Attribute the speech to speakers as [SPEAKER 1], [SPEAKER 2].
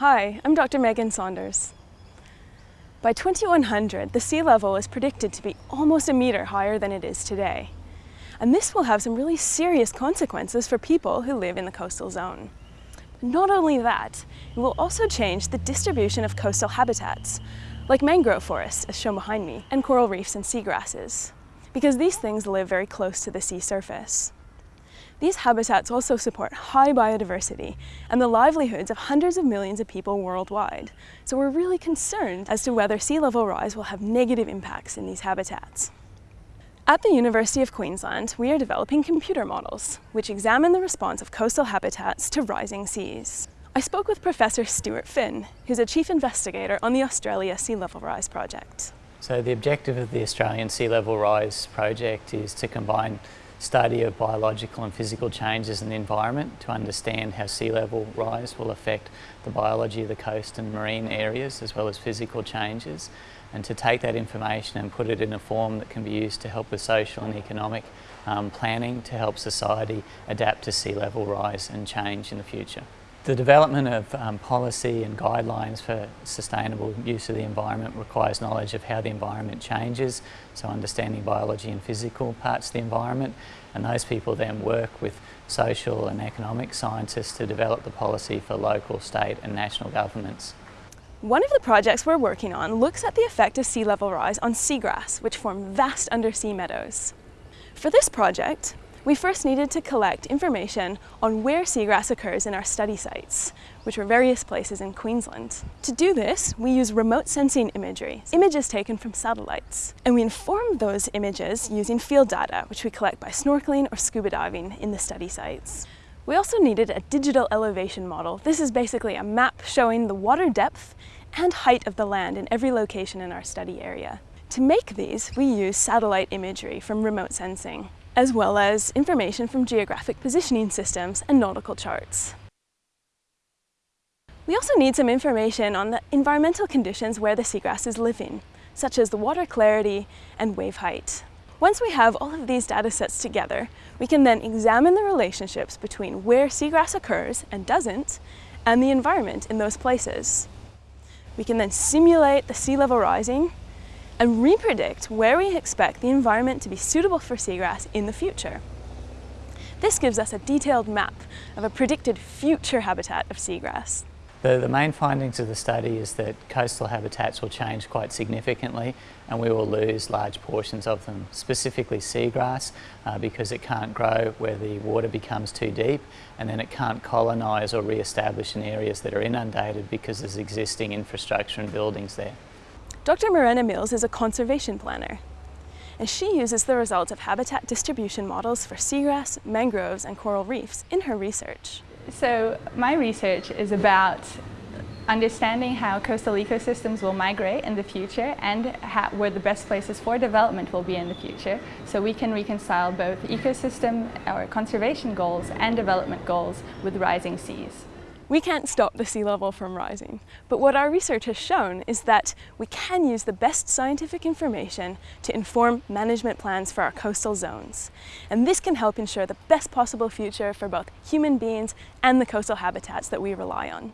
[SPEAKER 1] Hi, I'm Dr. Megan Saunders. By 2100, the sea level is predicted to be almost a metre higher than it is today. And this will have some really serious consequences for people who live in the coastal zone. Not only that, it will also change the distribution of coastal habitats, like mangrove forests, as shown behind me, and coral reefs and seagrasses, because these things live very close to the sea surface. These habitats also support high biodiversity and the livelihoods of hundreds of millions of people worldwide. So we're really concerned as to whether sea level rise will have negative impacts in these habitats. At the University of Queensland, we are developing computer models, which examine the response of coastal habitats to rising seas. I spoke with Professor Stuart Phinn, who's a chief investigator on the Australia Sea Level Rise project.
[SPEAKER 2] So the objective of the Australian Sea Level Rise project is to combine study of biological and physical changes in the environment to understand how sea level rise will affect the biology of the coast and marine areas as well as physical changes and to take that information and put it in a form that can be used to help with social and economic um, planning to help society adapt to sea level rise and change in the future. The development of um, policy and guidelines for sustainable use of the environment requires knowledge of how the environment changes, so understanding biology and physical parts of the environment, and those people then work with social and economic scientists to develop the policy for local, state and national governments.
[SPEAKER 1] One of the projects we're working on looks at the effect of sea level rise on seagrass, which form vast undersea meadows. For this project, we first needed to collect information on where seagrass occurs in our study sites, which were various places in Queensland. To do this, we use remote sensing imagery, images taken from satellites. And we inform those images using field data, which we collect by snorkeling or scuba diving in the study sites. We also needed a digital elevation model. This is basically a map showing the water depth and height of the land in every location in our study area. To make these, we use satellite imagery from remote sensing as well as information from geographic positioning systems and nautical charts. We also need some information on the environmental conditions where the seagrass is living, such as the water clarity and wave height. Once we have all of these data sets together, we can then examine the relationships between where seagrass occurs and doesn't, and the environment in those places. We can then simulate the sea level rising and repredict where we expect the environment to be suitable for seagrass in the future. This gives us a detailed map of a predicted future habitat of seagrass.
[SPEAKER 2] The, the, main findings of the study is that coastal habitats will change quite significantly and we will lose large portions of them, specifically seagrass uh, because it can't grow where the water becomes too deep and then it can't colonise or re-establish in areas that are inundated because there's existing infrastructure and buildings there.
[SPEAKER 1] Dr. Morena Mills is a conservation planner, and she uses the results of habitat distribution models for seagrass, mangroves, and coral reefs in her research.
[SPEAKER 3] So my research is about understanding how coastal ecosystems will migrate in the future and how, where the best places for development will be in the future so we can reconcile both ecosystem or conservation goals and development goals with rising seas.
[SPEAKER 1] We can't stop the sea level from rising, but what our research has shown is that we can use the best scientific information to inform management plans for our coastal zones. And this can help ensure the best possible future for both human beings and the coastal habitats that we rely on.